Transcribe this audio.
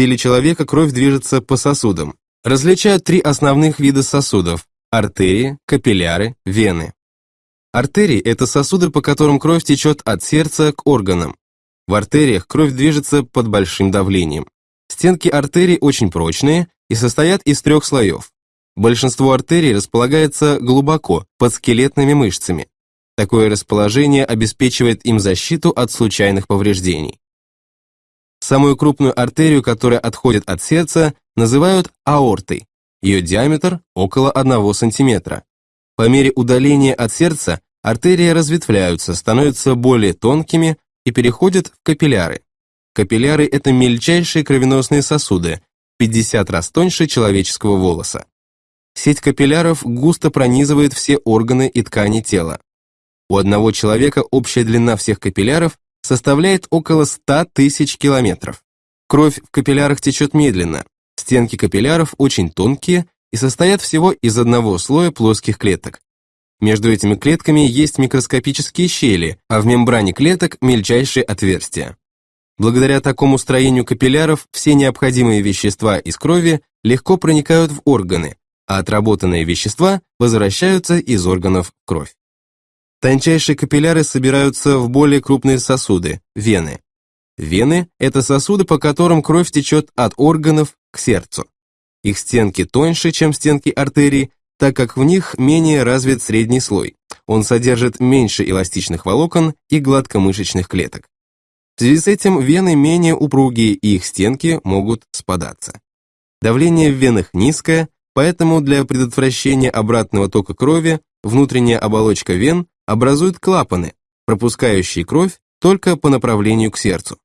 теле человека кровь движется по сосудам. Различают три основных вида сосудов – артерии, капилляры, вены. Артерии – это сосуды, по которым кровь течет от сердца к органам. В артериях кровь движется под большим давлением. Стенки артерий очень прочные и состоят из трех слоев. Большинство артерий располагается глубоко, под скелетными мышцами. Такое расположение обеспечивает им защиту от случайных повреждений. Самую крупную артерию, которая отходит от сердца, называют аортой. Ее диаметр около 1 см. По мере удаления от сердца артерии разветвляются, становятся более тонкими и переходят в капилляры. Капилляры – это мельчайшие кровеносные сосуды, 50 раз тоньше человеческого волоса. Сеть капилляров густо пронизывает все органы и ткани тела. У одного человека общая длина всех капилляров составляет около 100 тысяч километров. Кровь в капиллярах течет медленно, стенки капилляров очень тонкие и состоят всего из одного слоя плоских клеток. Между этими клетками есть микроскопические щели, а в мембране клеток мельчайшие отверстия. Благодаря такому строению капилляров все необходимые вещества из крови легко проникают в органы, а отработанные вещества возвращаются из органов в кровь. Тончайшие капилляры собираются в более крупные сосуды – вены. Вены – это сосуды, по которым кровь течет от органов к сердцу. Их стенки тоньше, чем стенки артерий, так как в них менее развит средний слой. Он содержит меньше эластичных волокон и гладкомышечных клеток. В связи с этим вены менее упругие и их стенки могут спадаться. Давление в венах низкое, поэтому для предотвращения обратного тока крови внутренняя оболочка вен образует клапаны, пропускающие кровь только по направлению к сердцу.